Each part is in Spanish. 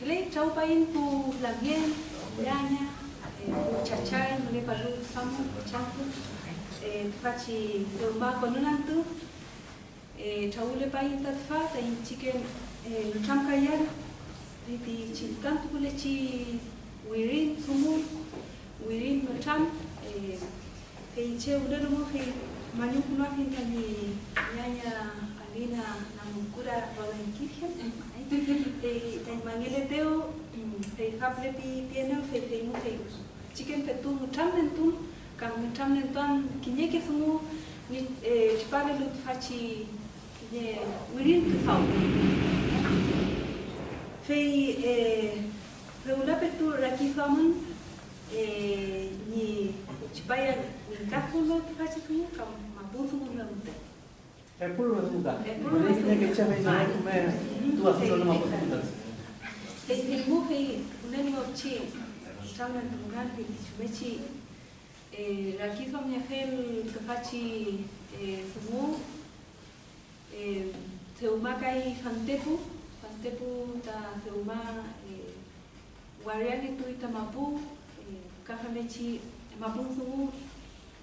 Glei chau pain pu lamien, llanya, pu chachay, mule palu samu, champu, faci ma konunantu, chau le pain tat fa, ta in chicken cham kayan, di chilkantu kule chi wirin sumu, wirin cham, Kay che udah dulu kay manyu kuno kin kami nyanya alina namukura bawen en Mangele Deo, e hable bi piena fe fe nu fe us. Chicken pe tu mutam nen tu, cam mutam nen tuan kinye ke sumu ni e chpale lut faci ne urin ke fau. Fe e fe ula pe tu raki famun e ni chpaya ni kakulo faci tu cam mabuzu mun lamte. Mte. È pure una muta. È pure una Vedi che muta. c'è messo come tu hai fatto una muta. E il muhe uneni ochi chama tungan ke chumechi e la kifa miafel kapachi e sumu e teuma kai fantepu fantepu ta teuma e wariani tu itamapu e kafamechi mapu sumu re sumufel welu hante buta urin urin completo ita papel ya de chi sumufe chume chita hante pu eh de chi sumu ti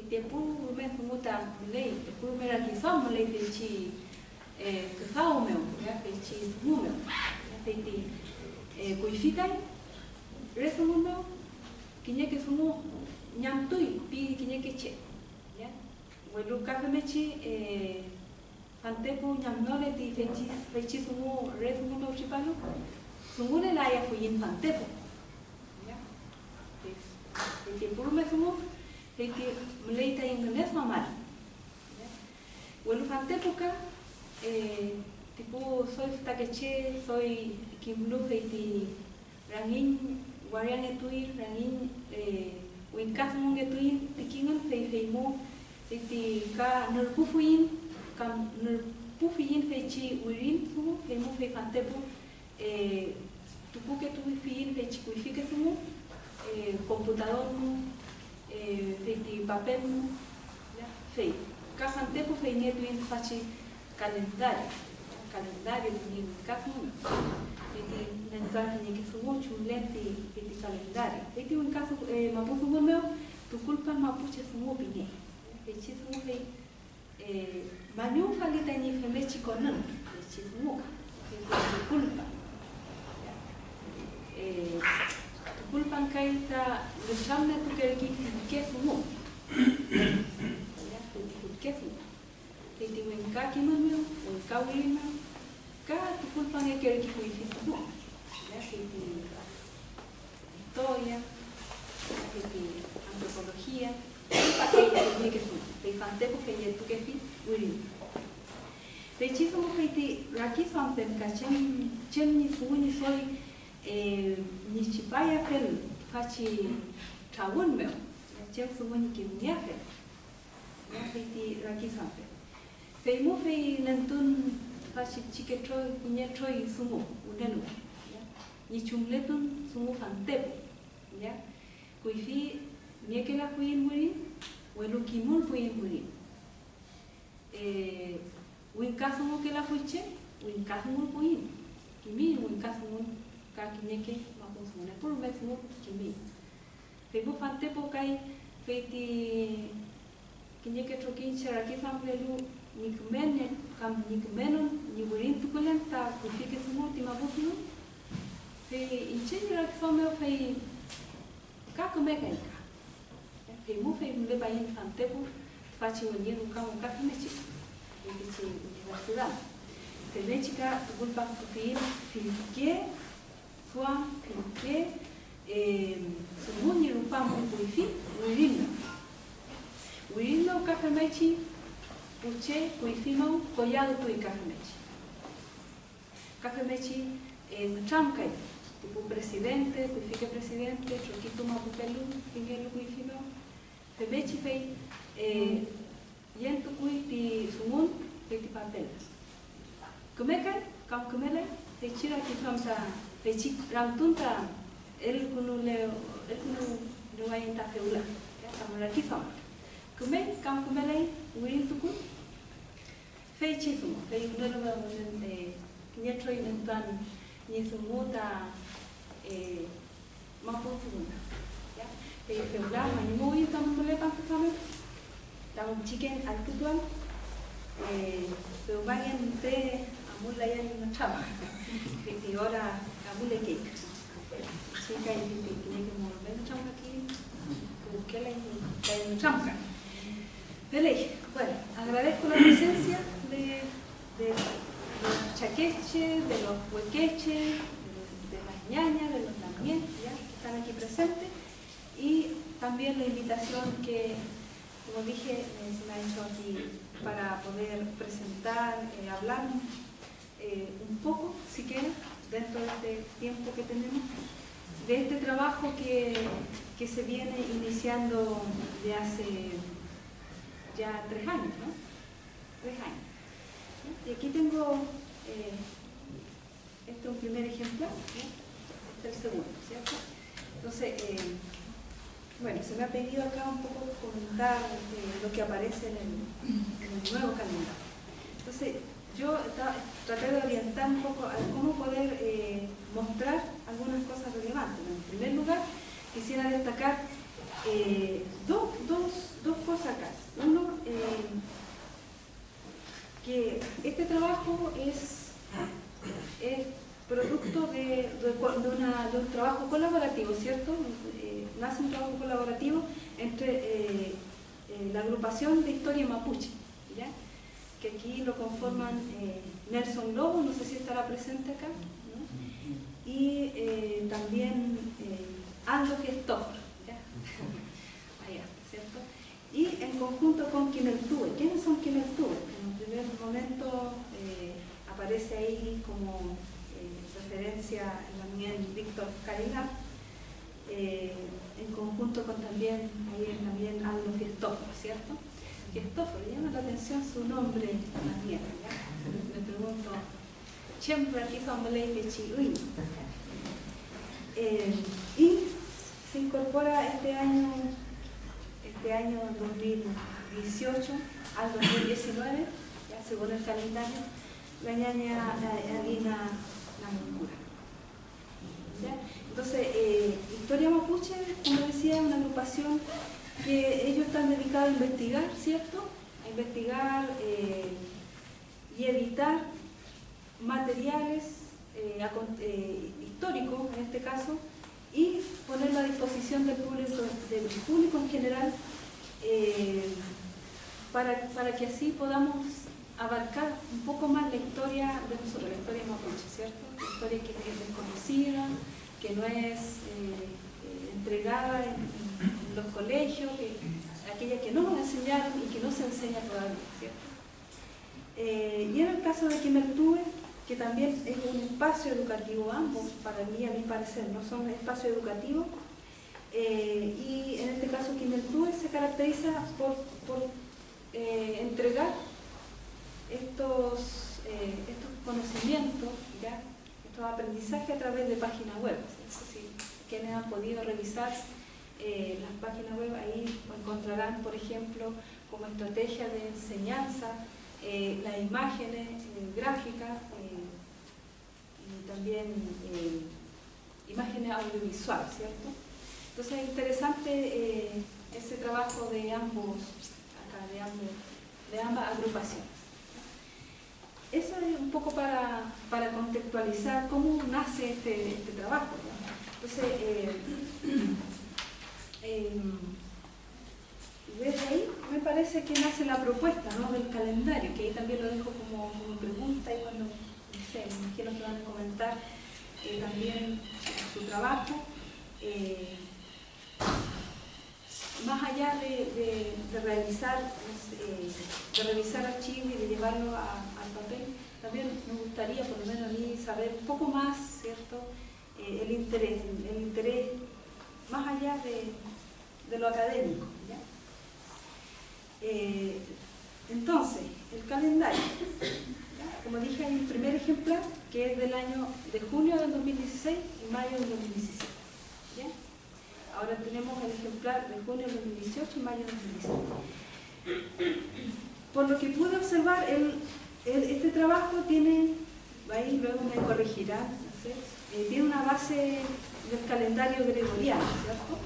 te puru me muta lei te puru me raki sa mo lei te chi e ke sa o meu ya te chi mu meu ya te te e kuifikai reso mu meu kinye ke sumu nyam tui pi kinye ke che ya welu ka me chi e ante pu nyam no le ti fe chi fe chi sumu reso mu meu chi palu sumu le la ya fu yin ante pu ya te fante época, eh, tipo, soy takeche, soy kimlu heiti rangin warian etui, rangin eh, winkas mung etui, tikingan fei fei mo, heiti ka nerpufuin, kam nerpufuin fei chi wirin su, fei mo fei fante po, eh, tupu ke tu fiin fei chi kuifike su, eh, computador eh, feiti papel ya fei. Kasan tempo fei neto in faci calendario calendario ni kafu feiti nentani ni que sumo chulenti feiti calendario feiti un caso eh, mapufu meu tu culpa mapuche sumo bine feiti sumo fei eh, manyu falita ni femechi konan feiti sumo feiti tu culpa eh, kulpan kaita luchame tu que ki ke fumo ya tu ke fumo ke ti wen ka ki mo mo wen ka wi mo ka tu kulpan e ke ki ku fi fumo ya ke ti historia ke ti antropología pa ke ti ke fumo te fante ko ke tu ke fi wi Pe chi fumo ke ti raki fam tem ka chen chen ni fumo ni soi e ni chipaya fel faci tawun meu. Cel sumo ni kim nia fel ya fe ti raki sampe fe mo fe nantun faci chike troi kunya troi sumo udenu ya ni chumletun sumo fantep ya kui fi ni ke la kuin muri welu kimul kuin muri e win kasumo ke la fuche win kasumo kuin kimi win kasumo kakimeke makumfuna pulu metimu kimi tebu pantepo kai peti kinyeke trokinchera kithamlelu nikmene kam nikmenon niburin tukulen ta kutike smu timabukinu pe inchenera kithome pe kakumeka ika pe mu pe mbeba yin pantepo faci un yin ca un cap meci deci universitate. Te veci ca gulpa cu fiim, fiiche, sua pinke eh, sumuni rupa mo kuifi wirino wirino kakamechi uche kuifi mo koyado tu kakamechi kakamechi eh, mchamkai tipo presidente, kuifike presidente, chokitu mapupelu, pingelu kuifino, pemechi fei, eh, yentu kui ti sumun, fei ti papel. Kumekan, kam kumele, fei chira ki chik ramtunta, el kunu leo, el kunu luayin ta feula, ya, kamura ki fam. Kume, kam kumele, uirin tuku, fei chisumo, fei kunelo wa unen, nyetro inentan, nisumuta, eh, mapufunda. Ya, fei feula, manimui tam mule pa kame, tam eh, pero vayan te amula ya ni machama. Fei amule cake. Chica y fei tiene que mover chama aquí, como que la y chama. Dele, bueno, agradezco la presencia de, los chaqueches, de los huequeches, de, de las ñañas, de los lamien, ya que están aquí presentes, y también la invitación que, como dije, eh, se me ha hecho aquí para poder presentar, eh, hablar eh, un poco, si quieren, dentro de este tiempo que tenemos, de este trabajo que, que se viene iniciando de hace ya tres años, ¿no? Tres años. Y aquí tengo, eh, este es un primer ejemplo, este es el segundo, ¿cierto? Entonces, eh, bueno, se me ha pedido acá un poco comentar eh, lo que aparece en el, en el nuevo calendario. Entonces, yo traté de orientar un poco a cómo poder eh, mostrar algunas cosas relevantes. En primer lugar, quisiera destacar eh, dos, dos, dos cosas acá. Uno, eh, que este trabajo es, es producto de, de de un trabajo colaborativo, ¿cierto? Nace un trabajo colaborativo entre la agrupación de historia mapuche, ¿ya? Que aquí lo conforman eh, Nelson Lobo, no sé si estará presente acá, y eh, también eh, Aldo ¿ya? Allá, ¿cierto? Y en conjunto con Quineltúe. ¿Quiénes son Quineltúe? En un primer momento aparece ahí como referencia también Víctor Caridad, en conjunto con también, ahí también Aldo Gestóforo, ¿cierto? Gestóforo, llama la atención su nombre también. Me pregunto, siempre aquí Chihuahua. Eh, y se incorpora este año, este año 2018 al 2019, ya según el calendario, la ñaña la- Namuncura. ¿Ya? Entonces, eh, Historia Mapuche, como decía, es una agrupación que ellos están dedicados a investigar, ¿cierto? A investigar eh, y editar materiales eh, eh, históricos, en este caso, y ponerlo a disposición del público, del público en general, para, para que así podamos abarcar un poco más la historia de nosotros, la historia mapuche, ¿cierto? La historia que es desconocida, que no es entregada en, en los colegios, que, aquella que no nos enseñaron y que no se enseña todavía, ¿cierto? Eh, y en el caso de Quimertúe, que también es un espacio educativo, ambos, para mí, a mi parecer, no son espacios educativos, eh, y en este caso Quimertúe se caracteriza por, por eh, entregar estos, eh, estos conocimientos, estos aprendizajes a través de páginas web. ¿cierto? Si quienes han podido revisar eh, las páginas web, ahí encontrarán, por ejemplo, como estrategia de enseñanza, eh, las imágenes eh, gráficas eh, y también imágenes audiovisuales, ¿cierto? Entonces es interesante ese trabajo de ambos, acá, de, ambos, de ambas agrupaciones. Eso es un poco para, para contextualizar cómo nace este, este trabajo. Entonces, eh, desde ahí me parece que nace la propuesta ¿no? del calendario, que ahí también lo dejo como, pregunta y cuando, no sé, me que van a comentar eh, también su trabajo. eh, más allá de, de- de realizar, eh, de revisar archivos y de llevarlo al papel, también me gustaría, por lo menos a mí, saber un poco más, ¿cierto?, el interés, el interés más allá de, lo académico. Eh, entonces, el calendario. Como dije, hay un primer ejemplar que es del año de junio del 2016 y mayo del 2017. Ahora tenemos el ejemplar de junio del 2018 y mayo del 2017. Por lo que pude observar, el, este trabajo tiene, ahí luego me corregirá, eh, tiene una base del calendario gregoriano, ¿cierto?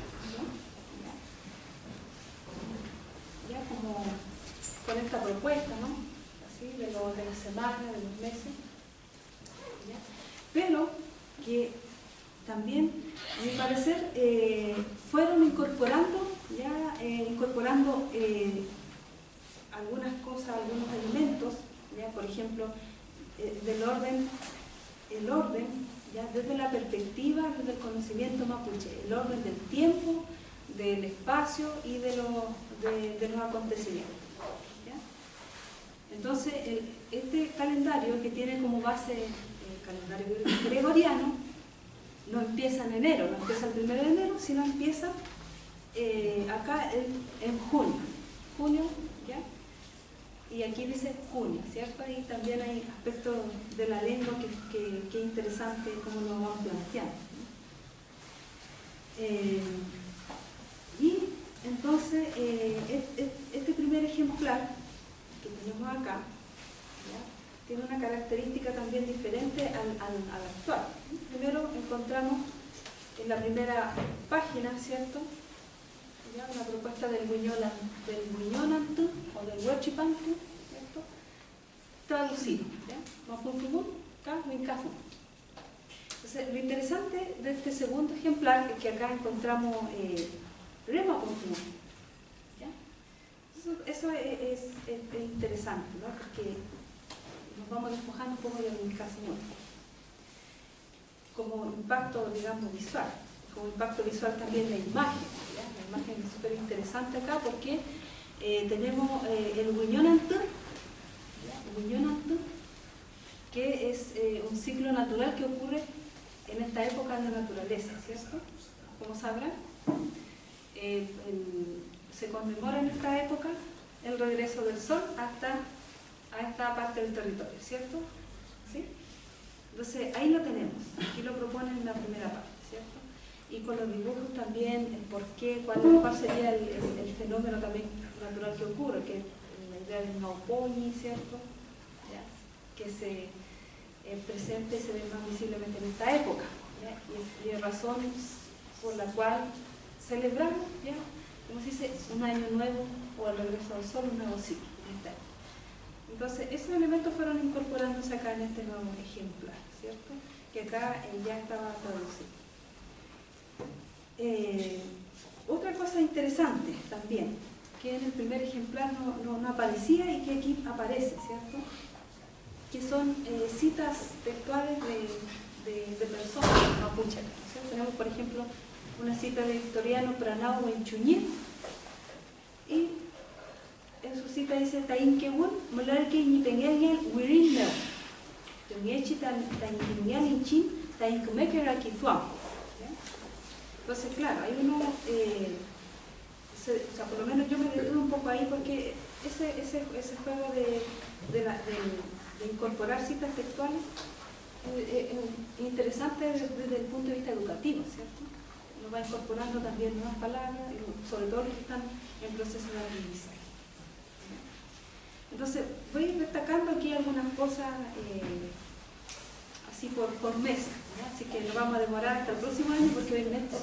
Ya, como con esta propuesta, ¿no? De, lo, de la semana, de los meses. Pero que también, a mi parecer, eh, fueron incorporando, ya eh, incorporando algunas cosas, algunos elementos, ya por ejemplo, del orden, el orden desde la perspectiva del conocimiento mapuche, el orden del tiempo, del espacio y de, los acontecimientos. Entonces, este calendario que tiene como base el calendario gregoriano, no empieza en enero, no empieza el primero de enero, sino empieza eh, acá en junio. Junio, ¿ya? y aquí dice junio, ¿cierto? Ahí también hay aspectos de la lengua que, que, interesante cómo lo vamos planteando. Eh, y entonces, eh, este primer ejemplar que tenemos acá, tiene una característica también diferente al, al, actual. Primero encontramos en la primera página, ¿cierto? una propuesta del del o del Huachipantu, traducido, Entonces, lo interesante de este segundo ejemplar es que acá encontramos eh, Rema Eso, es, interesante, ¿no? porque nos vamos despojando un poco del caso como impacto, digamos, visual, como impacto visual también la imagen imagen súper interesante acá porque eh, tenemos eh, el Guiñonantú, que es eh, un ciclo natural que ocurre en esta época de la naturaleza, ¿cierto? Como sabrán, se conmemora en esta época el regreso del sol hasta a esta parte del territorio, ¿cierto? ¿Sí? Entonces, ahí lo tenemos, aquí lo proponen en la primera parte, ¿cierto? y con los dibujos también el por qué, cuál, sería el, fenómeno también natural que ocurre, que la idea del Naupoñi, ¿cierto? que se eh, presente y se ve más visiblemente en esta época. Y, hay razones por la cual celebramos, ¿ya? como se dice, un año nuevo o el regreso al sol, un nuevo ciclo. Entonces, esos elementos fueron incorporándose acá en este nuevo ejemplar, ¿cierto? Que acá ya estaba traducido. Eh, otra cosa interesante también, que en el primer ejemplar no, aparecía y que aquí aparece, ¿cierto? Que son eh, citas textuales de, personas mapuche. Tenemos, por ejemplo, una cita de Victoriano Pranao en Chuñín y en su cita dice Molarke. Entonces, claro, hay uno, eh, por lo menos yo me detuve un poco ahí porque ese, juego de, de, incorporar citas textuales es interesante desde, el punto de vista educativo, ¿cierto? Va incorporando también nuevas palabras, sobre todo los que están en proceso de aprendizaje. Entonces, voy destacando aquí algunas cosas eh, así por, por mesa. Así que nos vamos a demorar hasta el próximo año porque hoy mes.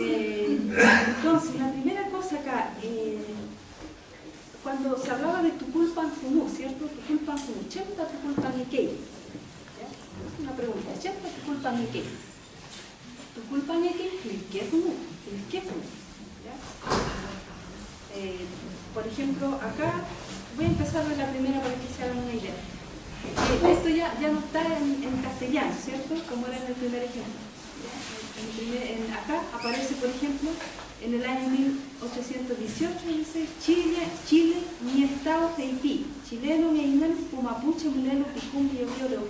Eh, entonces, la primera cosa acá, eh, cuando se hablaba de Tuculpan Fumú, ¿cierto? Tuculpan Fumú, ¿chenta Tuculpan Ikei? Eh, por ejemplo, acá voy a empezar de la primera para que se hagan una idea. Eh, esto ya, ya no está en, castellano, ¿cierto? Como era en el primer ejemplo. Acá aparece, por ejemplo, en el año 1818 dice Chile, Chile, mi estado Haití, chileno, mi inel, pumapuche, mulelo, picum, de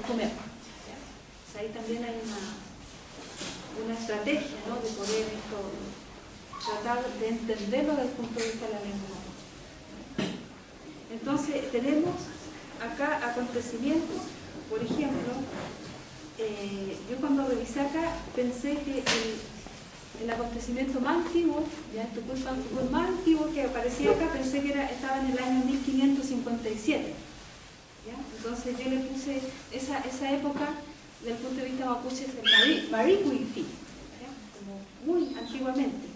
comer. Ahí también hay una, una estrategia ¿no? de poder esto, tratar de entenderlo desde el punto de vista de la lengua. Entonces tenemos acá acontecimientos, por ejemplo, eh, yo cuando revisé acá pensé que el, acontecimiento más antiguo, ya esto fue el más antiguo que aparecía acá, pensé que era, estaba en el año 1557. Entonces yo le puse esa, esa época, desde el punto de vista mapuche, es el Maricuifi, como muy antiguamente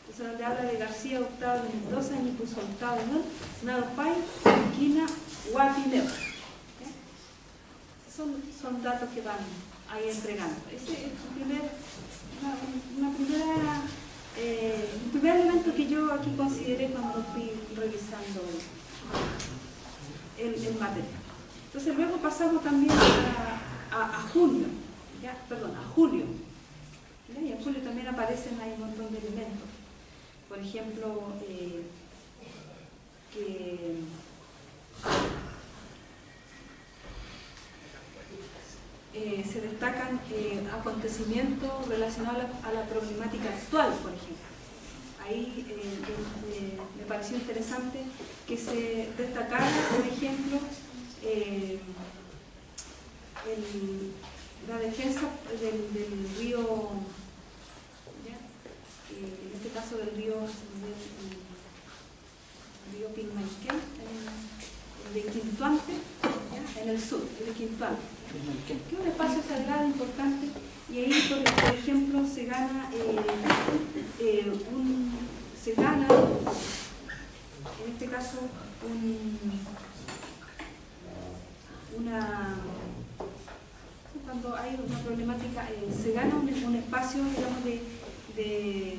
Entonces donde habla de García Octavo de Mendoza, y puso Octavo, ¿no? Pai, Quina, Guapineo son, datos que van ahí entregando. Ese es el primer, una, primera, eh, primer elemento que yo aquí consideré cuando fui revisando el, el material. Entonces luego pasamos también a, junio, perdón, a julio. Y en julio también aparecen ahí un montón de elementos. Por ejemplo, eh, que Eh, se destacan eh, acontecimientos relacionados a la, problemática actual, por ejemplo. Ahí me pareció interesante que se destacara, por ejemplo, la defensa del, río, en este caso del río, del río Pilmaiquén, de Quintuante, en el sur, de Quintuante. Que es un espacio sagrado importante y ahí, por, ejemplo, se gana, eh, eh, un, se gana, en este caso, un, una, cuando hay una problemática, eh, se gana un, espacio, digamos, de,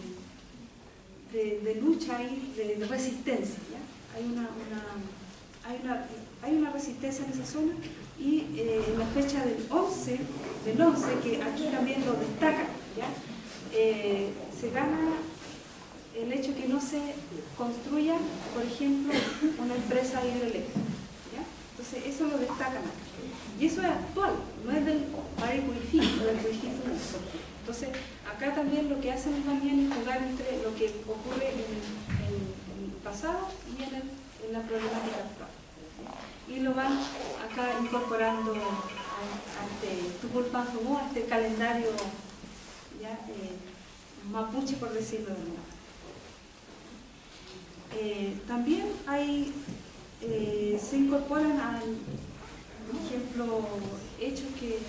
de, lucha y de, resistencia. Hay, una, una, hay, una, hay una resistencia en esa zona y eh, en la fecha del 11, del 11, que aquí también lo destaca, eh, se gana el hecho que no se construya, por ejemplo, una empresa hidroeléctrica. Eso lo destacan Y eso es actual, no es del Wifi, o del Entonces, acá también lo que hacen es jugar entre lo que ocurre en el, pasado y en, la problemática actual. Y lo van acá incorporando a, este a este calendario eh, mapuche, por decirlo de. Eh, también hay, eh, se incorporan, al, por ejemplo, hechos que,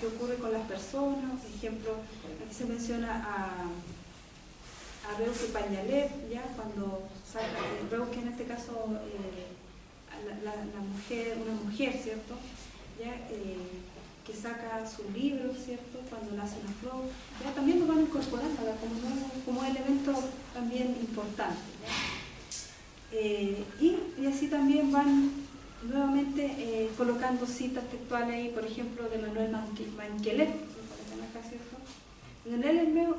que, ocurren con las personas, por ejemplo, aquí se menciona a, a Reuque Pañalet, ya cuando saca, que en este caso la, mujer, una mujer, ¿cierto? Ya, eh, que saca su libro, ¿cierto? Cuando nace una flor, ya también lo van incorporando como, como elemento también importante. Eh, y, así también van nuevamente eh, colocando citas textuales ahí, por ejemplo, de Manuel ¿cierto?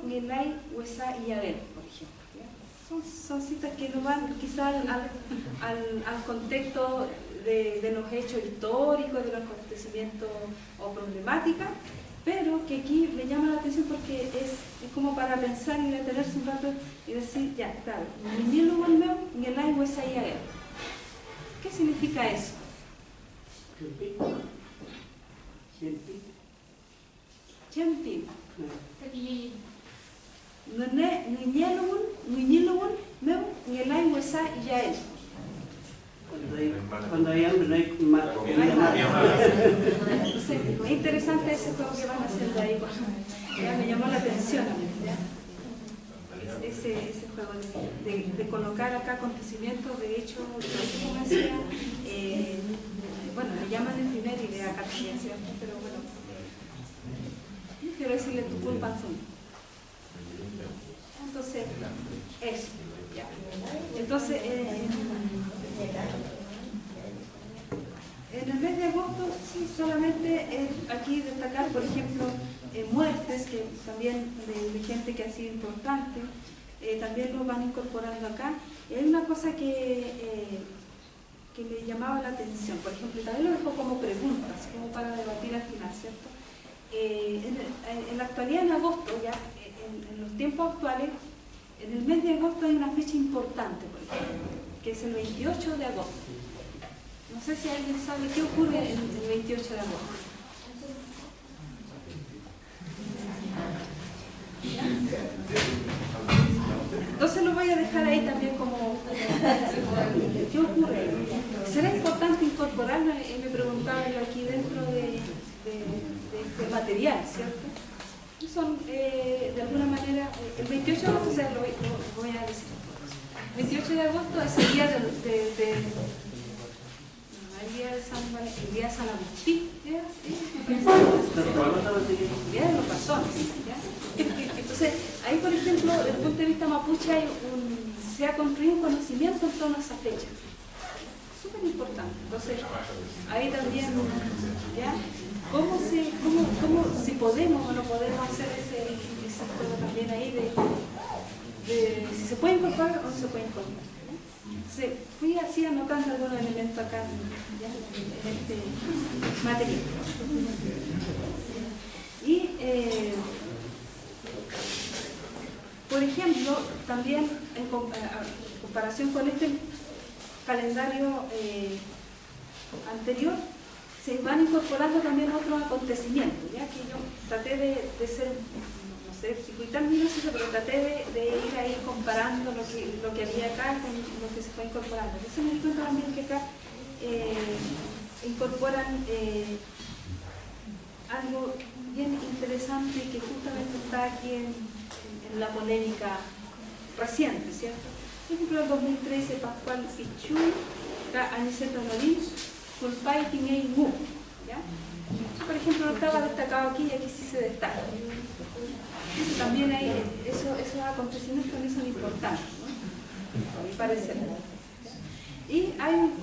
Ngelay, Huesa y Abel, por ejemplo son, citas que no van quizás al, contexto de, los hechos históricos, de los acontecimientos o problemáticas, pero que aquí me llama la atención porque es, como para pensar y detenerse un rato y decir, ya, claro, ¿qué significa eso? Chempi. Ngenyelun, ngenyelun, meu, ngelai wesa yael. Cuando hay hambre no hay más. Es interesante ese juego que van haciendo ahí. Me llamó la atención. Ese, juego de, de, colocar acá acontecimientos, de hecho, como decía, eh, bueno, me llaman el primer idea acá también, ¿cierto? Pero bueno, quiero decirle tu culpa son. Entonces, eso. Entonces, eh, en el mes de agosto sí, solamente aquí destacar, por ejemplo, eh, muertes, que también de, gente que ha sido importante, eh, también lo van incorporando acá. Y hay una cosa que, eh, que me llamaba la atención, por ejemplo, también lo dejo como preguntas, como para debatir al final, ¿cierto? En, la actualidad, en agosto, ya, en los tiempos actuales, en el mes de agosto hay una fecha importante, por ejemplo, que es el 28 de agosto. No sé si alguien sabe qué ocurre el, el 28 de agosto. Entonces lo voy a dejar ahí también como... ¿Qué ocurre? ¿Será importante incorporarlo? Eh, Me preguntaba yo aquí dentro de, de- este material, ¿cierto? Son, eh, de alguna manera, eh, el 28 de agosto, o sea, lo, voy- a decir. El 28 de agosto es el día de... el día de San, Val- el día de San Agustín, ¿ya? ¿Sí? Día de los razones, ¿ya? Entonces, ahí por ejemplo, desde el punto de vista mapuche hay un- se ha construido un conocimiento en torno a esa fecha. Súper importante. Entonces, ahí también, ¿ya? ¿Cómo, se, cómo, cómo, si podemos o no podemos hacer ese, ese juego también ahí de, de si se puede incorporar o no se puede incorporar? Se, fui así anotando algunos elementos acá en este material. Y, eh, por ejemplo, también en comparación con este calendario eh, anterior, se van incorporando también otros acontecimientos, ya que yo traté de ser, no sé, circuitar minutos, pero traté de, de ir ahí comparando lo que, había acá con lo que se fue incorporando. Entonces me di también que acá eh, incorporan eh, algo bien interesante que justamente está aquí en, la polémica reciente, ¿cierto? Por ejemplo, en 2013, Pascual Pichu, está Aniceto Norín, Culpay Tinei Mu. Por ejemplo, no estaba destacado aquí y aquí sí se destaca. También hay, eso, esos acontecimientos también son importantes, ¿no? A mi parecer. Y hay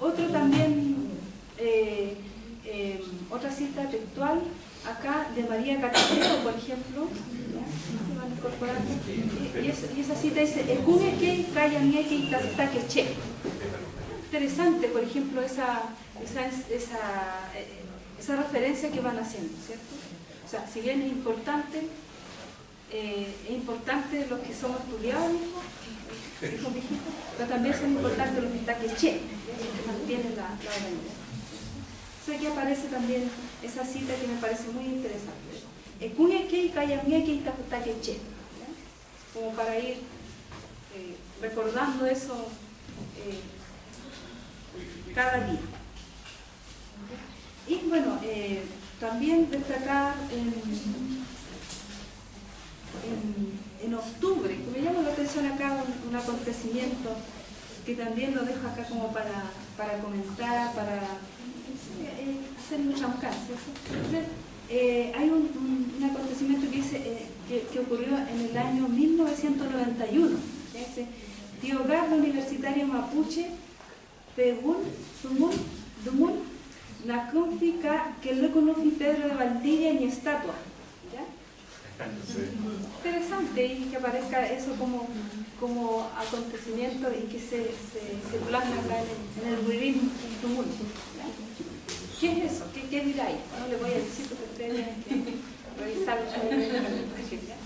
otro también, eh, eh, otra cita textual acá de María Catedero, por ejemplo, que. Y, esa, cita dice, Ekune que kaya nieke y che. Interesante, por ejemplo, esa, esa, eh, esa referencia que van haciendo, ¿cierto? O sea, si bien es importante, eh, es importante los que somos estudiados, dijo, dijo pero también son importantes los que está que che, que mantienen la, la. Entonces aquí aparece también esa cita que me parece muy interesante. ¿ya? Como para ir eh, recordando eso eh, cada día. Y bueno, eh, también destacar en, octubre, que me llama la atención acá un, un acontecimiento que también lo dejo acá como para, para comentar, para eh, hacer un chamcán, ¿cierto? Entonces, eh, hay un, un- un acontecimiento que, dice, eh, que, ocurrió en el año 1991. ¿ya? Dice, Tío Gardo Universitario Mapuche, Pegun, Sumun, Dumun, no conoce Pedro de Valdivia ni estatua. Interesante y que aparezca eso como, como acontecimiento y que se, se, se plasma acá en el, en el. ¿ya? ¿Qué es eso? ¿Qué, qué dirá ahí? No le voy a decir porque ustedes tienen que revisar. ¿ya?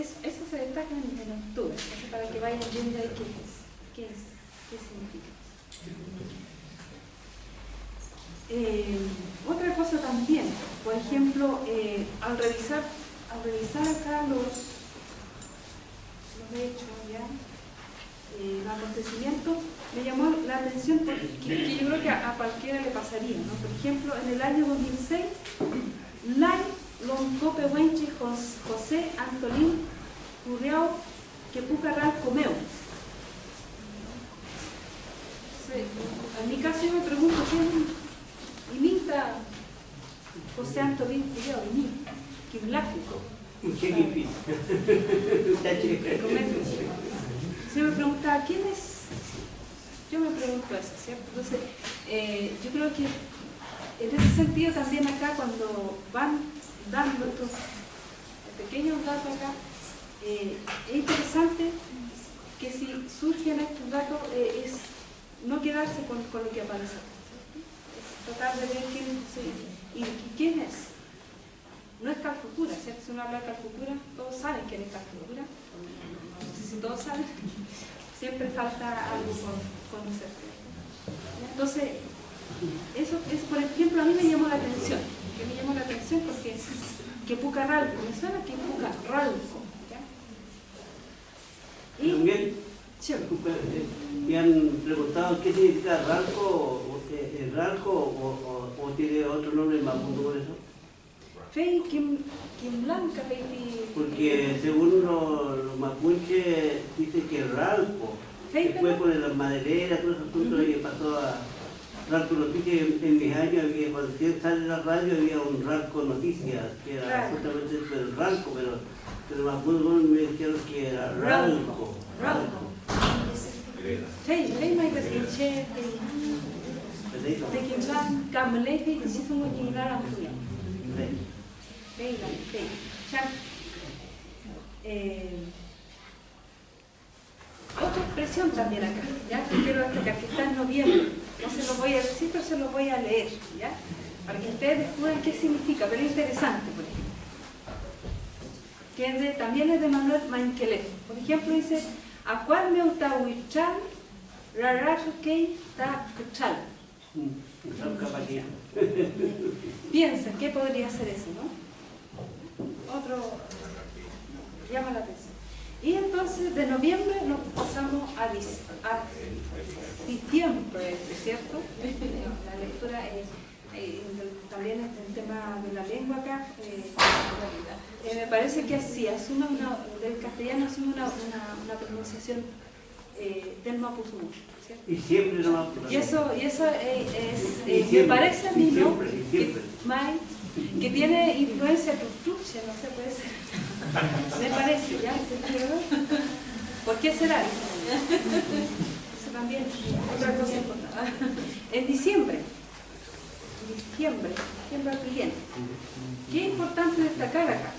Es, eso se destaca en, en octubre, para que vayan viendo ahí qué es, qué es, qué significa. Eh, otra cosa también, por ejemplo, eh, al revisar, al revisar acá los, los hechos, ¿ya? Eh, los acontecimientos, me llamó la atención porque que yo creo que a, cualquiera le pasaría, ¿no? Por ejemplo, en el año 2006, Lai Loncope Wenche Jos- José Antolín Curriao Quepucarral Comeo. Sí, En mi caso yo me pregunto, ¿quién imita José Antolín Curriao? Imita. Qué difícil. Está chévere. Se me preguntaba, ¿quién es? Yo me pregunto eso, ¿cierto? Entonces, Eh, yo creo que en ese sentido también acá cuando van dando estos pequeños datos acá, eh, es interesante que si surgen estos datos eh, es no quedarse con, con lo que aparece, es tratar de ver quién es y, quién es. No es Calfucura, ¿cierto? Si uno habla de Calfucura, todos saben quién es Calfucura, no sé si todos saben, siempre falta algo por conocer. Entonces, eso, eso, por ejemplo, a mí me llamó la atención, que me llamó la atención porque que Pucarralco, me suena que Pucarralco, ¿ya? Y, sí, me han preguntado qué significa Ralco, eh, eh, Ralco o, o- o tiene otro nombre mapuche por eso. Fei, Kim, Blanca, Porque según los, los mapuches dice que Ralco, después con las madereras, todo esos asuntos que pasó a Ralco Noticias, en, en mis años había, cuando sale en la radio había un Ralco Noticias, que era Claro. justamente el Ralco, pero, pero los mapuches me dijeron que era Ralco. Ralco. Petrinche, ¿Entendés? de Kim Blanca, Meleje, que sí son muy similares a Julián. Venga, ok. Ya. Eh, otra expresión también acá, ¿ya? Que quiero destacar, que está en noviembre. No se los voy a decir, pero se los voy a leer, ¿ya? Para que ustedes descubran qué significa, pero es interesante, por ejemplo. Que es de- también es de Manuel Mainquelef. Por ejemplo, dice, Acual me utahuichal, raracho que ta cuchal. Piensa, ¿qué podría ser eso, no? Otro llama la atención. Y entonces de noviembre nos pasamos a, a diciembre, ¿cierto? La lectura es, eh, también el tema de la lengua acá. eh, eh, me parece que así, asume una, del castellano asume una, una, una pronunciación del mapuzungún, ¿cierto? Y siempre no Y eso, y eso es, me parece a mí, ¿no? Que, tiene influencia trucha, no sé, puede ser. Me parece, ¿ya? ¿Por qué será? Eso también, otra cosa importante. En diciembre, diciembre, diciembre al cliente. ¿Qué es importante destacar acá?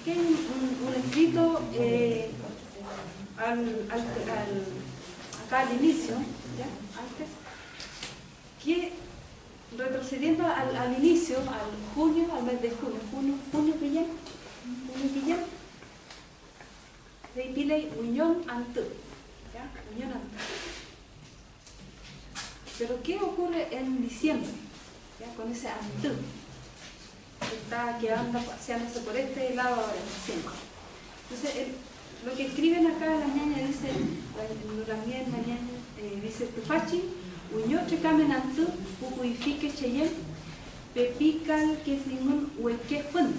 Aquí hay un, escrito eh, acá al inicio, ¿ya? Antes, que retrocediendo al, inicio, al junio, al mes de junio, junio, junio Guillén, junio Guillén, de Pilei Unión Antú, ¿ya? Unión Antú. Pero ¿qué ocurre en diciembre? Con ese que, está, que anda paseándose por este lado ahora, diciembre. Entonces, lo que escriben acá las ñañas dice, también la ñaña, eh, dice, Tufachi, Uñoche Kamenantú, Pupuifique Cheyenne, Pepical que singun hueque fun,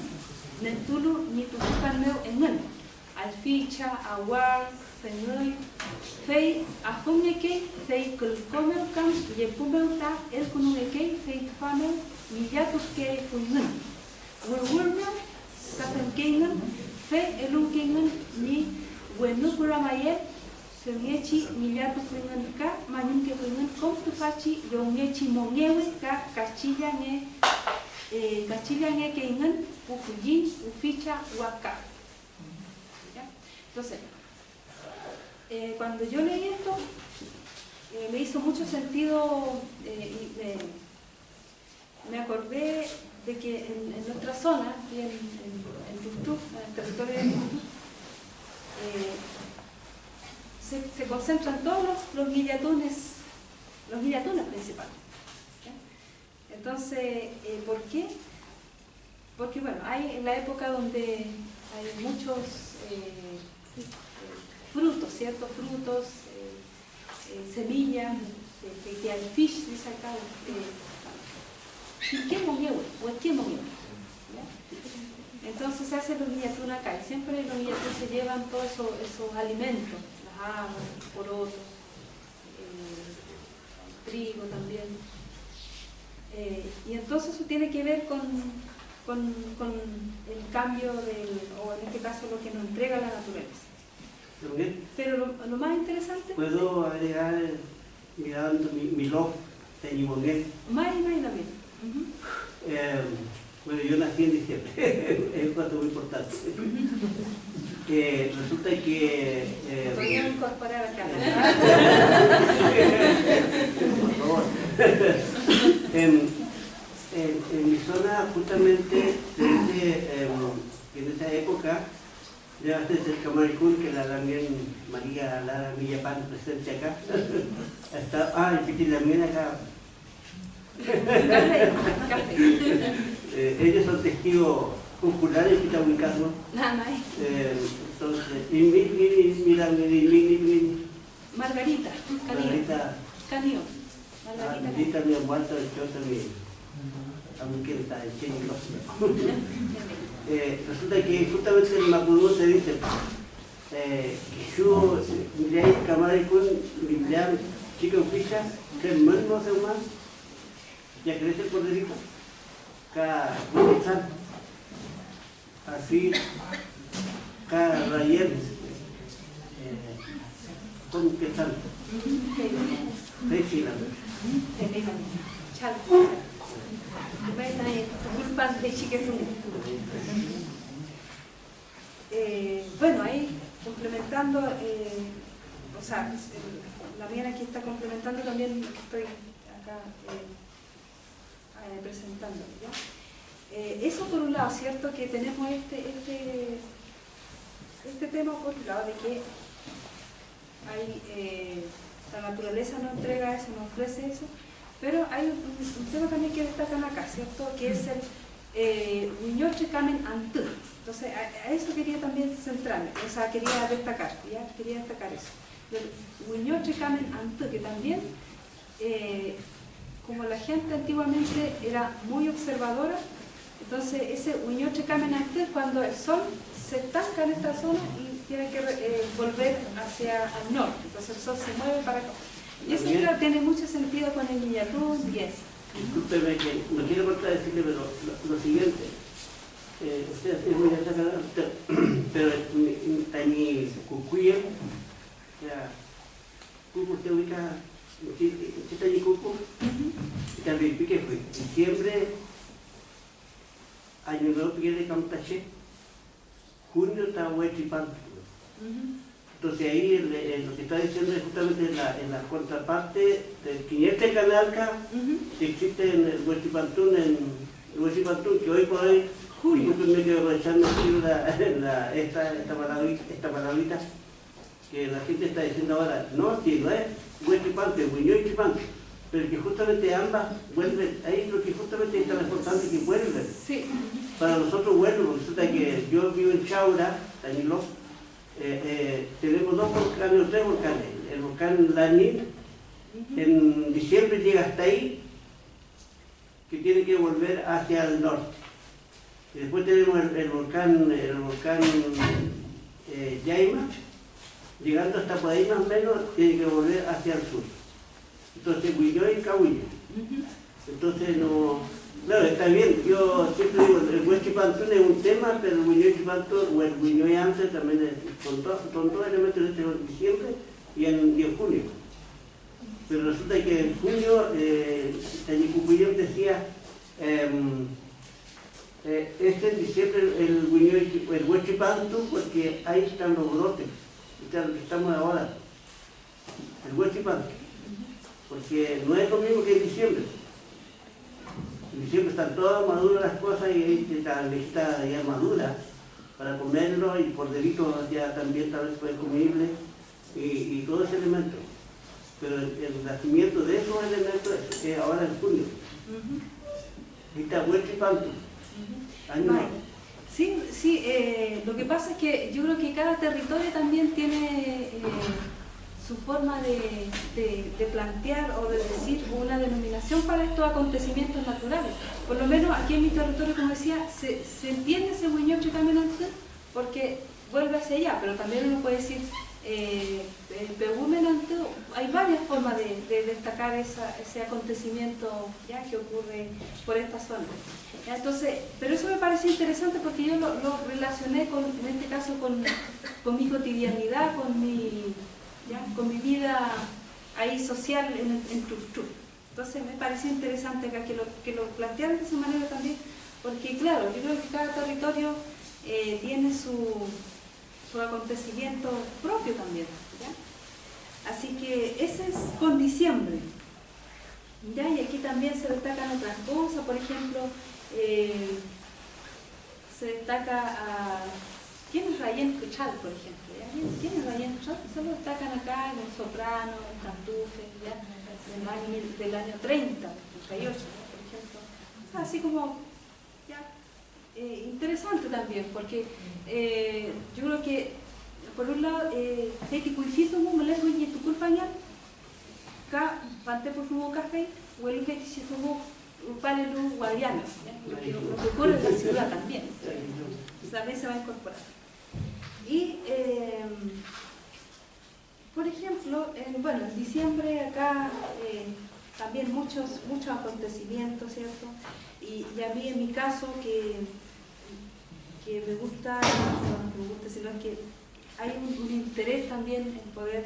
Nentulu ni tutupan meu engun, Alficha, Awar, Fenui, Fei, Afumeke, Fei Kulkomeu Kam, Yepumeu Ta, El Kunungeke, Fei Tufameu, Millatus que Fungun, Wurwurmeu, Kapenkengun, Fe Elunkengun, Ni Wenukuramayet, Seungechi millatu kuingan ka manyun ke kuingan kom tu fachi yongechi mongewe ka kachilla nge eh, kachilla nge ke ingan ufuyin uficha waka. Entonces, eh, cuando yo leí esto, eh, me hizo mucho sentido eh, y me, me acordé de que en, nuestra zona, aquí en, en, en el territorio de Tuntú, eh, se, concentran todos los, los guillatunes, los guillatunes principales. Entonces, ¿por qué? Porque bueno, hay en la época donde hay muchos frutos, ¿cierto? Frutos, eh, eh, semillas, eh, que, hay fish, dice acá. Entonces se hacen los guillatunes acá y siempre los guillatunes se llevan todos esos, esos alimentos, las habas, porotos, eh, trigo también. Y entonces eso tiene que ver con, con, con el cambio del, o en este caso lo que nos entrega la naturaleza. También Pero lo, lo más interesante, puedo agregar mirando mi, mi log Teñimonguén. Mai, mai también. Ujú. Eh, bueno, yo nací en diciembre, es un dato muy importante. Eh, resulta que... eh, Podría incorporar acá. por favor. en, en, en mi zona, justamente, desde, em, en esa época, ya desde el Camaricún, que la también María Lara Villapán, presente acá, está, ah, y Piti también acá, eh, ellos son testigos oculares, Pitahuicasmo, Nada más. eh, entonces, y mi, mi, mira, mi, mi, mi, mi, Margarita, Canio. Margarita, Canio. Ah, Margarita. mi aguanta el choto mi a mi que está el chino eh, resulta que justamente en Mapudú se dice eh, que yo miré camaricún miré chico ficha que mal no se más ya crece por delito así cada rayer eh, con la Chal. Eh, Bueno, ahí complementando, eh, o sea, eh, la mía aquí está complementando también lo que estoy acá presentando. eso por un lado, ¿cierto? Que tenemos este, este, este tema por un lado de que la naturaleza nos entrega eso, nos ofrece eso, pero hay un, tema también que destacan acá, ¿cierto? Que es el eh, Kamen Antú. Entonces, a, eso quería también centrarme, o sea, quería destacar. Quería destacar eso. Huiñoche Kamen Antú, que también, eh, como la gente antiguamente era muy observadora, entonces ese Huiñoche Kamen Antú cuando el sol se estanca en esta zona y tiene que eh, volver hacia el norte, entonces el sol se mueve para acá. Y eso claro, tiene mucho sentido con el Niñatún y eso. Discúlpeme que no quiero contradecirle, pero lo, lo siguiente. Eh, usted es muy destacada, pero Tañi Cucuya, ya, Cucu, usted ubica, ¿usted Tañi Cucu? Y también pique fue, diciembre, año nuevo pique de Camtaché, junio está Huechipan. Entonces ahí lo que está diciendo es justamente en la, en la contraparte del 500 Canalca, Ujú. que existe en el Huachipantún, en el Huachipantún, que hoy por hoy, Julio. discúlpenme que aprovechando aquí la, la- esta, esta, palabrita, esta palabrita, que la gente está diciendo ahora, no, si no es Huachipante, Huiñó y Chipante, pero que justamente ambas vuelven, ahí lo que justamente es tan importante que vuelven. Sí. Para nosotros, porque resulta que yo vivo en Chaura, Tañiló, eh, eh, tenemos dos volcanes tres volcanes. El volcán Lanín, en diciembre llega hasta ahí, que tiene que volver hacia el norte. Y después tenemos el, el volcán, el volcán eh, Yaima, llegando hasta por ahí más o menos, tiene que volver hacia el sur. Entonces, Huilló y Cahuillo. Ujú. Entonces, no. Claro, está bien. Yo siempre digo, el Huechipantún es un tema, pero el Chipantún o el Huiñoy Anse también es con todos con todo elementos de este diciembre y en, y en junio. Pero resulta que en junio, eh, Tañicucuyem decía, em, eh, este en diciembre el Huiñoy, el porque ahí están los brotes, están- estamos ahora. El Huechipantún porque no es lo mismo que en diciembre. En diciembre están todas maduras las cosas y la lista ya madura para comerlo y por delito ya también tal vez puede comible y, y todo ese elemento. Pero el, el nacimiento de esos elementos es, es ahora en junio. Huerta y Panto. Sí, sí, eh, lo que pasa es que yo creo que cada territorio también tiene eh, su forma de, de- de plantear o de decir una denominación para estos acontecimientos naturales. Por lo menos aquí en mi territorio, como decía, se, se entiende ese Huiñoche Caminante porque vuelve hacia allá, pero también uno puede decir eh, el hay varias formas de, de destacar esa- ese acontecimiento ya que ocurre por esta zona. Entonces, pero eso me parece interesante porque yo lo, lo relacioné con, en este caso con, con mi cotidianidad, con mi, con mi vida ahí social en, en. Entonces me pareció interesante acá que lo, que lo plantearan de esa manera también, porque claro, yo creo que cada territorio eh, tiene su, su acontecimiento propio también. Así que ese es con diciembre. ¿ya? Y aquí también se destacan otras cosas, por ejemplo, eh, se destaca a... ¿Quién es Rayen Cuchal, por ejemplo? ¿Quién es Rayen Cuchal? Solo destacan acá el soprano, el cantufe, ¿ya? Del, año, del año 30, 38, por ejemplo. Así como, ya, eh, interesante también, porque eh, yo creo que, por un lado, eh, Heiti Kuifizo me le fue y tu culpa ya, acá, pante por su café, o el que pare los guardianos, lo que ocurre en la ciudad también. También se va a incorporar. Y, eh, por ejemplo, en, bueno, en diciembre acá eh, también muchos, muchos acontecimientos, ¿cierto? Y, a mí en mi caso que, que me gusta, no me gusta, sino que hay un, interés también en poder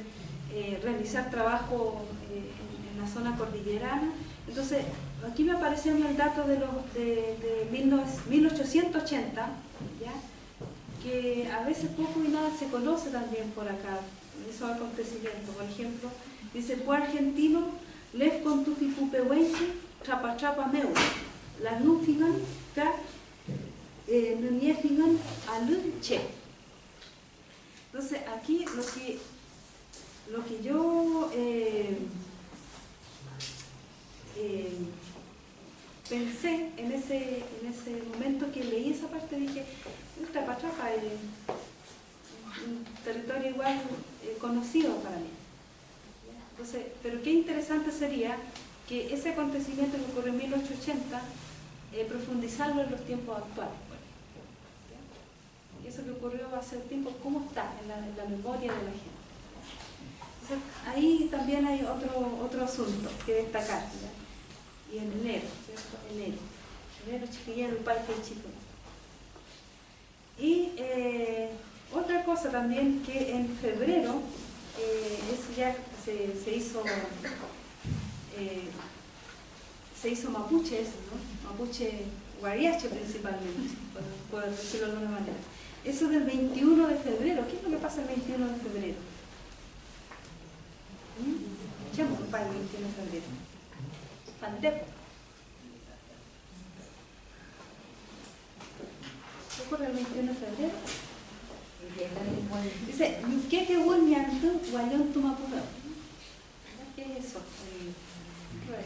eh, realizar trabajo eh, en, en, la zona cordillerana. Entonces, aquí me apareció el dato de, los, de, de 1880, ¿ya? Que a veces poco y nada se conoce también por acá, esos acontecimientos. Por ejemplo, dice, fue argentino, Lev con tu chapa chapa meu, la nufigan, ka, eh, nuniefigan, alun che. Entonces, aquí lo que, lo que yo eh, eh, pensé en ese, en ese momento que leí esa parte, dije, Es un territorio igual eh, conocido para mí. Entonces, pero qué interesante sería que ese acontecimiento que ocurrió en 1880, eh, profundizarlo en los tiempos actuales. Y eso que ocurrió hace tiempo, ¿cómo está en la, memoria de la gente? Ahí también hay otro, otro asunto que destacar. Y en enero, ¿cierto? Enero. Enero chiquillero, el parque chico. Y eh, otra cosa también que en febrero, eh, eso ya se, se hizo eh, se hizo mapuche eso, ¿no? Mapuche guariache principalmente, por, decirlo de alguna manera. Eso del 21 de febrero, ¿qué es lo que pasa el 21 de febrero? ¿Mm? ¿Qué vamos el 21 de febrero? Pantepo. Ocurre el 21 de febrero? Dice, ¿qué que volviendo guayón tu mapuche? ¿Qué es eso?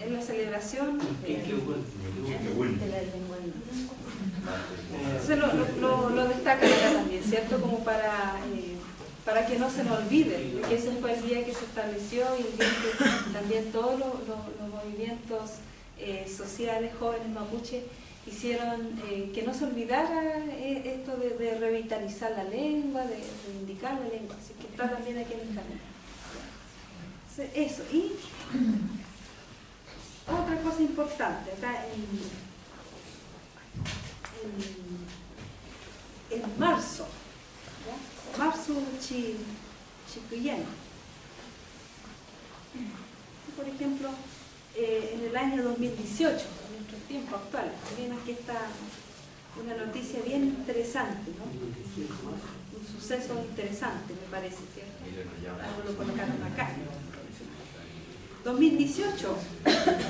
Es la celebración de, la lengua. Entonces lo, lo, lo, destacan acá también, ¿cierto? Como para, eh, para que no se nos olvide, que ese fue el día que se estableció y el día que también todos los, los movimientos eh, sociales jóvenes mapuche hicieron eh, que no se olvidara eh, esto de, revitalizar la lengua, de reivindicar la lengua, así que está también aquí en el camino. Eso, y otra cosa importante, acá en, en, marzo, marzo chi, chicuyeno. Por ejemplo, eh, en el año 2018, en nuestro tiempo actual, también aquí está una noticia bien interesante, ¿no? un suceso interesante, me parece, ¿cierto? Algo lo colocaron acá. 2018,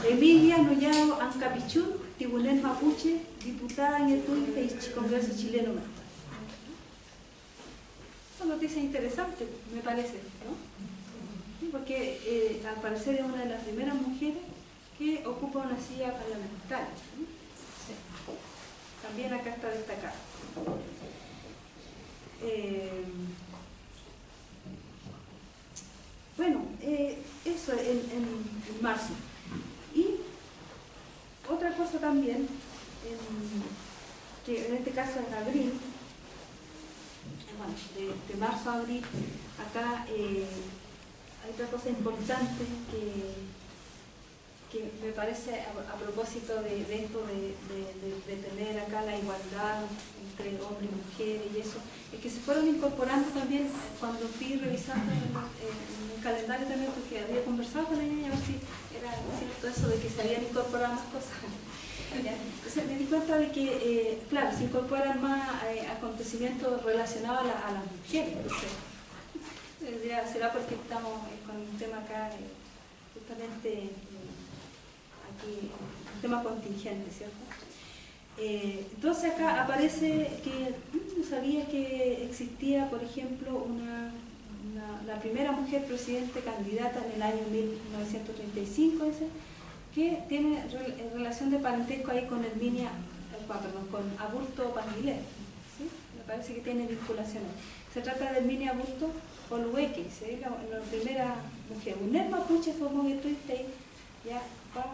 Emilia Noyao Ancapichú, Tribunal Mapuche, diputada en el TUIFE Congreso Chileno. Una noticia interesante, me parece, ¿no? Porque eh, al parecer es una de las primeras mujeres que ocupa una silla parlamentaria. También acá está destacado. Eh, Bueno, eh, eso en, en, marzo. Y otra cosa también, que en este caso en abril, bueno, de, marzo a abril, acá eh, hay otra cosa importante que, que me parece a, propósito de, esto de, tener acá la igualdad entre hombre y mujer y eso, es que se fueron incorporando también cuando fui revisando en el calendario también, porque había conversado con ella a ver si era cierto eso de que se habían incorporado más cosas. Entonces me di cuenta de que, eh, claro, se incorporan más eh, acontecimientos relacionados a, la, las mujeres. Entonces, será porque estamos con un tema acá, justamente aquí, un tema contingente, ¿cierto? entonces acá aparece que no sabía que existía, por ejemplo, una la primera mujer presidente candidata en el año 1935, que tiene eh, relación de parentesco ahí con Herminia, eh, perdón, con Aburto Panguilé. ¿sí? Me parece que tiene vinculaciones. Se trata de Herminia Aburto Olueque, la, primera mujer. Un mapuche formó que tuviste ya va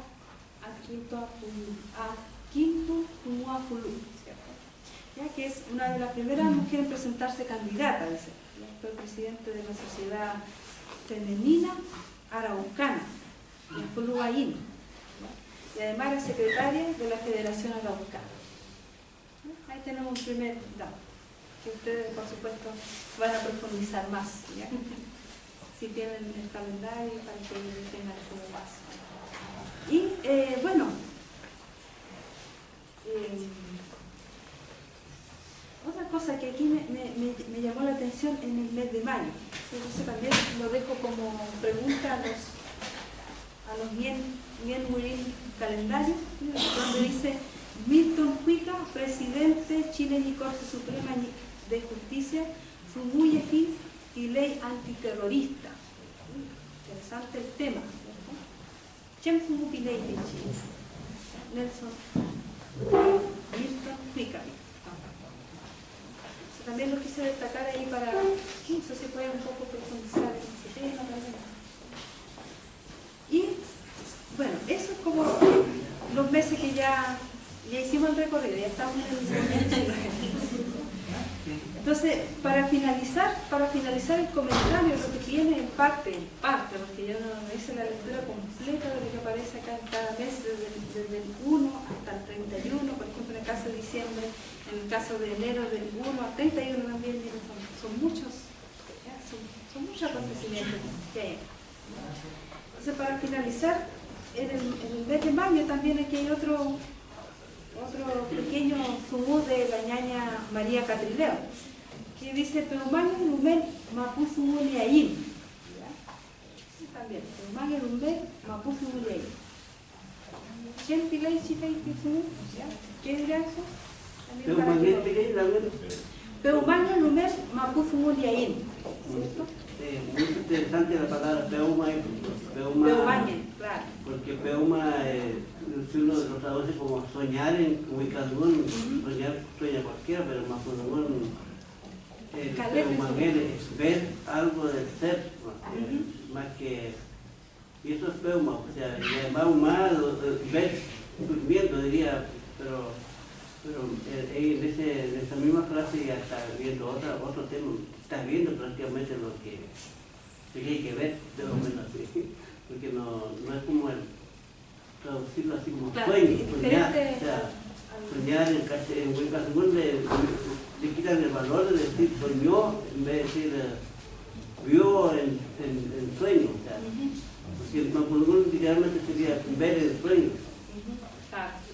a quinto a quinto ¿cierto? Ya que es una de las primeras mujeres en presentarse candidata, dice fue presidente de la Sociedad Femenina Araucana, en Fuluaín, y además era secretaria de la Federación Araucana. Ahí tenemos un primer dato, que ustedes por supuesto van a profundizar más, si tienen el calendario para que tengan como paso. Y eh, bueno, eh, otra cosa que aquí me, me, llamó la atención en el mes de mayo, entonces también lo dejo como pregunta a los, a los bien, bien muy calendarios, donde dice Milton Cuica, presidente Chile y Corte Suprema de Justicia, Fumuyeji y ley antiterrorista. Interesante el tema, ¿Quién fue ley de Chile? Nelson Milton Cuica también lo quise destacar ahí para, no sé si puede un poco profundizar. En este tema Y bueno, eso es como los meses que ya, ya hicimos el recorrido, ya estamos en el Entonces, para finalizar, para finalizar el comentario, lo que tiene en parte, en parte, porque yo no hice la lectura completa de lo que aparece acá en cada mes, desde, el 1 hasta el 31, por ejemplo en el caso de diciembre, en el caso de enero del 1 al 31 también, son, son muchos, son, muchos acontecimientos que hay. Entonces, para finalizar, en el mes de mayo también aquí hay otro, otro pequeño sumú de la ñaña María Catrileo, que dice, Peumán Lumel Mapuzu Muliaín. También, Peumán Lumel Mapuzu. ¿Quién tilay chita y ¿Qué dirá eso? Peumanya Lumer Mapuzu Muliaín, ¿cierto? Eh, muy interesante la palabra peuma y peuma, claro. Porque peuma, eh, si uno lo traduce como soñar en Huicalgún, soñar sueña cualquiera, pero Mapuzungún, eh, peuma es ver algo del ser, más que, y eso es peuma, o sea, más ver durmiendo diría, pero pero eh, en, ese, en, esa misma frase ya está viendo otra, otro tema, está viendo prácticamente lo que tiene que ver, de lo menos así, porque no, no es como el traducirlo así como sueño, soñar, o sea, soñar en, en buen caso le, le quitan el valor de decir soñó en vez de decir uh, vio en, en, en, sueño, o sea, porque el Mapudungún literalmente sería ver el sueño.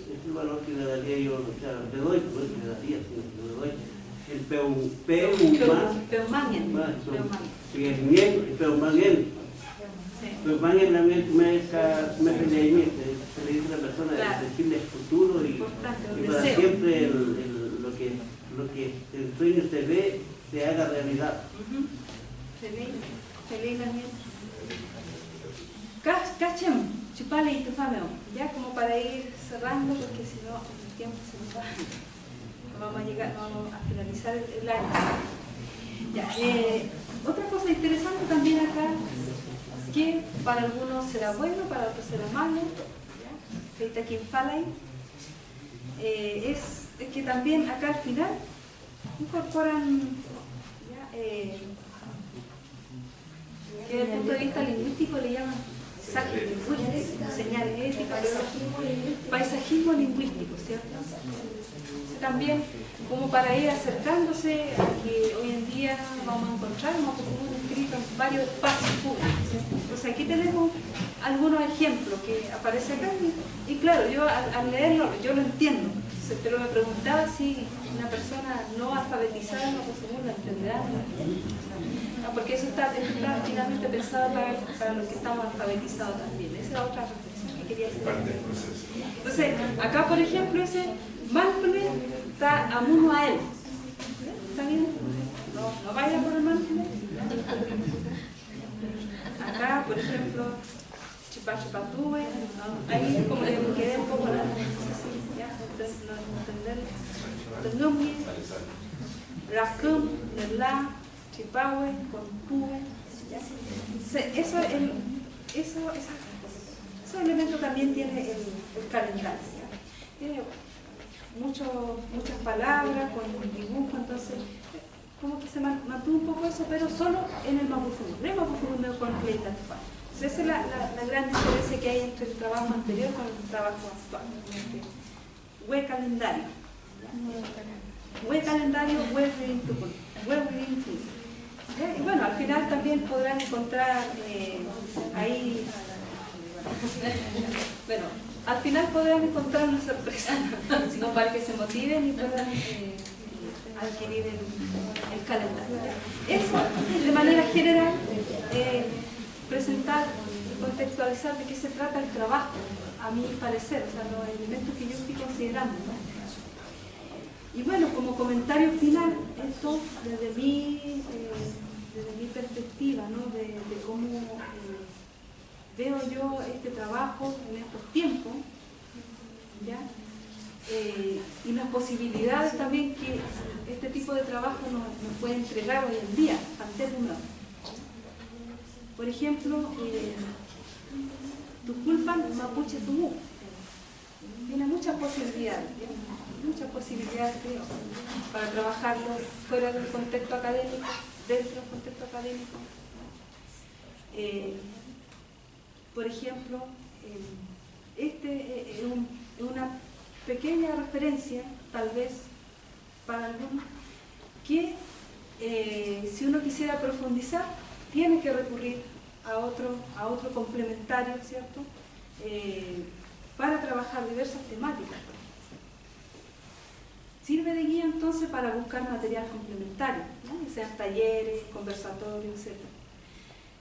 Es el valor que le daría yo, o sea, le doy, pues le daría, le doy. El peu, peumán. Peumangien. Y el miel, el. Peumangien también me me se le dice a la persona, claro. decirle el futuro y, y para siempre el, el, lo, que, lo que el sueño se ve, se haga realidad. Feliz, feliz también. Cachem, chupale y tu ya como para ir cerrando, porque si no el tiempo se nos va, no vamos a llegar, vamos a finalizar el año. Ya, eh, otra cosa interesante también acá, que para algunos será bueno, para otros será malo, ¿ya? aquí eh, es, que también acá al final incorporan. Eh, que desde el punto de vista lingüístico le llaman señales éticas, paisajismo lingüístico, ¿cierto? También como para ir acercándose a que hoy en día vamos a encontrar un escrito en varios espacios públicos. Entonces aquí tenemos algunos ejemplos que aparecen acá y, claro, yo al, leerlo yo lo entiendo, pero me preguntaba si una persona no alfabetizada no lo entenderá. porque eso está, finalmente pensado para, para, los que estamos alfabetizados también. Esa es otra reflexión que quería hacer. Entonces, acá por ejemplo ese mindfulness está amuno a él. ¿Está bien? No, no vaya por el mindfulness. Acá, por ejemplo, chipachipatúe, ¿no? ahí como le quedé un poco la ya, entender, tenumye, racum, nerla, chipahue, compue, eso, el, eso, esos elementos también tiene el, calendario, tiene mucho, muchas palabras con dibujo, entonces como que se mantuvo un poco eso, pero solo en el Mapufunu, no el Mapufunu no esa es la, la, gran diferencia que hay entre el trabajo anterior con el trabajo actual. Web calendario. Web calendario, web reading web Y bueno, al final también podrán encontrar eh, ahí, bueno, al final podrán encontrar una sorpresa, sino para que se motiven y puedan eh, adquirir el, calendario. Eso, de manera general, eh, presentar y contextualizar de qué se trata el trabajo, a mi parecer, o sea, los elementos que yo estoy considerando. Y bueno, como comentario final, esto desde mi, eh, desde mi perspectiva, ¿no? de, cómo eh, veo yo este trabajo en estos tiempos, ¿ya? Eh, y las posibilidades también que este tipo de trabajo nos, nos puede entregar hoy en día, ante el mundo. Por ejemplo, eh, Tuculpan Mapuche Tumú. Tiene muchas posibilidades, muchas posibilidades para trabajarlo fuera del contexto académico, dentro del contexto académico. Eh, por ejemplo, eh, este es, una pequeña referencia, tal vez para algunos, que eh, si uno quisiera profundizar, tiene que recurrir a otro, a otro complementario, ¿cierto? Eh, para trabajar diversas temáticas. Sirve de guía entonces para buscar material complementario, ¿no? sean talleres, conversatorios, etc.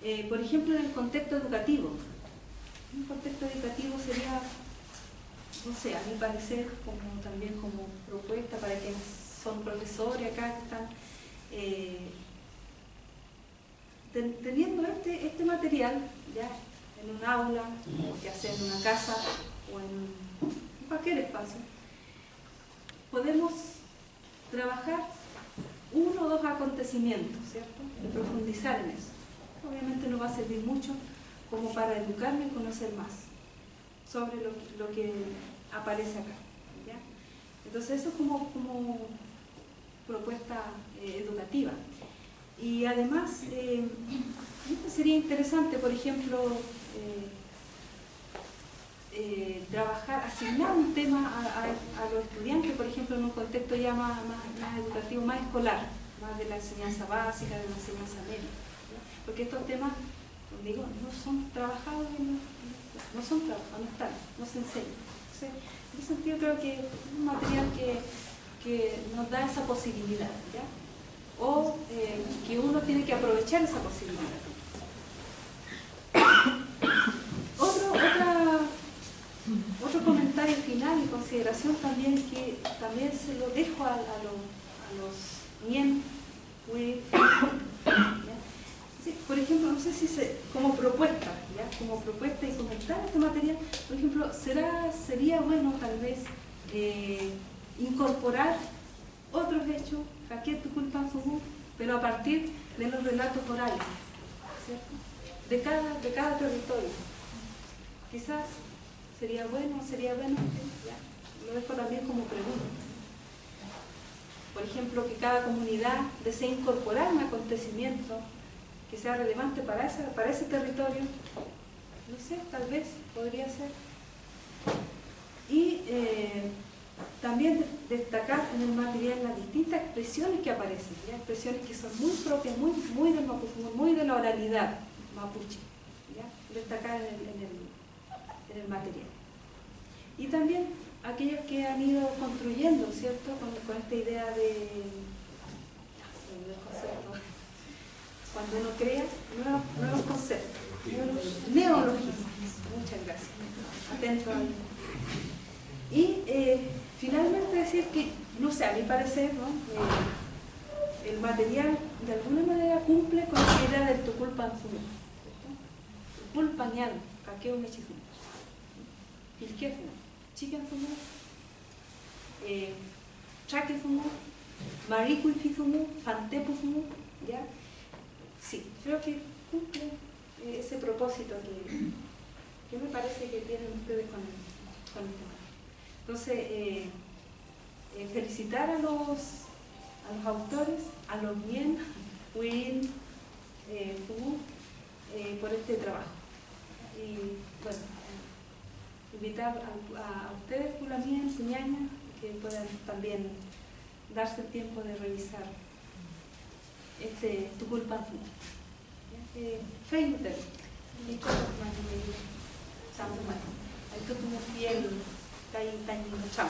Eh, por ejemplo, en el contexto educativo. Un contexto educativo sería, no sé, a mi parecer, también como propuesta para quienes son profesores acá, están, eh, teniendo este, este material ya en un aula, ya sea en una casa o en cualquier espacio, podemos trabajar uno o dos acontecimientos, ¿cierto? Y profundizar en eso. Obviamente no va a servir mucho como para educarme y conocer más sobre lo, que aparece acá. Entonces eso es como, como propuesta eh, educativa. Y además, eh, sería interesante, por ejemplo, eh, eh, trabajar, asignar un tema a, los estudiantes, por ejemplo, en un contexto ya más, educativo, más escolar, más de la enseñanza básica, de la enseñanza media. Porque estos temas, como digo, no son trabajados, no, son trabajados, no están, no se enseñan. en ese sentido creo que es un material que, que nos da esa posibilidad. ¿ya? O eh, que uno tiene que aprovechar esa posibilidad. Otro, otro comentario final y consideración también que también se lo dejo a, los miembros, por ejemplo, no sé si se, como propuesta, ¿ya? como propuesta y comentar este material, por ejemplo, será, sería bueno tal vez eh, incorporar otros hechos pero a partir de los relatos orales, De cada, de cada territorio. Quizás sería bueno, sería bueno, lo dejo también como pregunta. Por ejemplo, que cada comunidad desee incorporar un acontecimiento que sea relevante para ese, para ese territorio, no sé, tal vez podría ser. Y eh, también destacar en el material las distintas expresiones que aparecen, ¿ya? expresiones que son muy propias, muy, muy del mapuche, muy de la oralidad mapuche, ¿ya? destacar en el, en, el, material. Y también aquellas que han ido construyendo, ¿cierto?, con, esta idea de, cuando uno crea nuevos, nuevos conceptos, neologismos. Muchas gracias. Atento Y eh, finalmente decir que, no sé, a mi parecer, ¿no? Eh, el material de alguna manera cumple con la idea del tuculpanzumo. Tuculpañal, kakeo mechizumo. Filkefumo, chikenfumo, eh, chakefumo, mariculfizumo, fantepufumo, ¿ya? Sí, creo que cumple ese propósito que, que me parece que tienen ustedes con, con el tema. Entonces, eh, eh, felicitar a los, autores, a los bien, Will, eh, eh, por este trabajo. Y bueno, invitar a, ustedes, Fulamien, Suñaña, que puedan también darse el tiempo de revisar este Tuculpanfu. Eh, Feinter, Nico Mani, Santo Mani. Hay que fiel, está ahí, está ahí, chao.